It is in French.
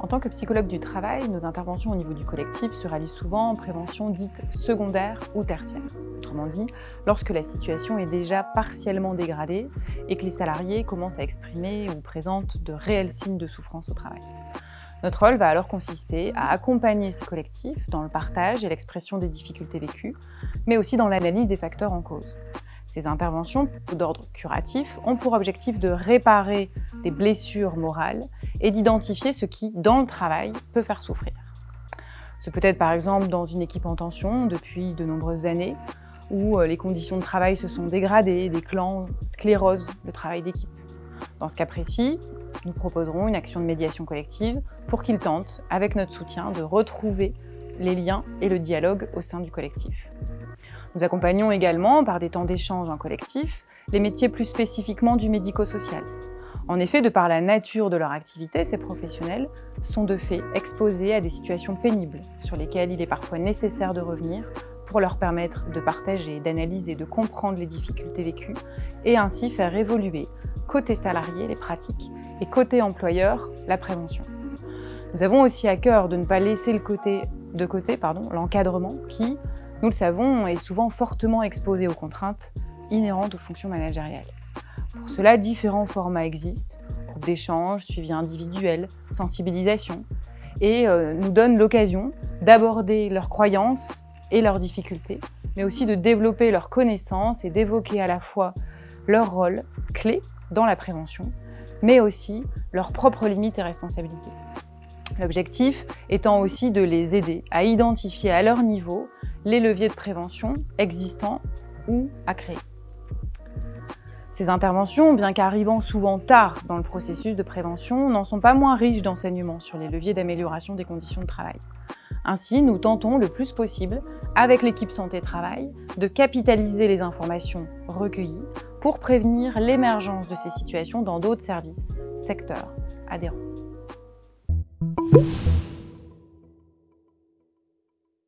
En tant que psychologue du travail, nos interventions au niveau du collectif se rallient souvent en prévention dite secondaire ou tertiaire. Autrement dit, lorsque la situation est déjà partiellement dégradée et que les salariés commencent à exprimer ou présentent de réels signes de souffrance au travail. Notre rôle va alors consister à accompagner ces collectifs dans le partage et l'expression des difficultés vécues, mais aussi dans l'analyse des facteurs en cause. Ces interventions d'ordre curatif ont pour objectif de réparer des blessures morales et d'identifier ce qui, dans le travail, peut faire souffrir. Ce peut être par exemple dans une équipe en tension depuis de nombreuses années, où euh, les conditions de travail se sont dégradées, des clans sclérosent le travail d'équipe. Dans ce cas précis, nous proposerons une action de médiation collective pour qu'ils tentent, avec notre soutien, de retrouver les liens et le dialogue au sein du collectif. Nous accompagnons également, par des temps d'échange en collectif, les métiers plus spécifiquement du médico-social. En effet, de par la nature de leur activité, ces professionnels sont de fait exposés à des situations pénibles sur lesquelles il est parfois nécessaire de revenir pour leur permettre de partager, d'analyser, de comprendre les difficultés vécues et ainsi faire évoluer, côté salarié, les pratiques et côté employeur, la prévention. Nous avons aussi à cœur de ne pas laisser de côté l'encadrement qui, nous le savons, est souvent fortement exposé aux contraintes inhérentes aux fonctions managériales. Pour cela, différents formats existent, groupes d'échange, suivi individuel, sensibilisation, et euh, nous donnent l'occasion d'aborder leurs croyances et leurs difficultés, mais aussi de développer leurs connaissances et d'évoquer à la fois leur rôle clé dans la prévention, mais aussi leurs propres limites et responsabilités. L'objectif étant aussi de les aider à identifier à leur niveau les leviers de prévention existants ou à créer. Ces interventions, bien qu'arrivant souvent tard dans le processus de prévention, n'en sont pas moins riches d'enseignements sur les leviers d'amélioration des conditions de travail. Ainsi, nous tentons le plus possible, avec l'équipe santé-travail, de capitaliser les informations recueillies pour prévenir l'émergence de ces situations dans d'autres services, secteurs adhérents.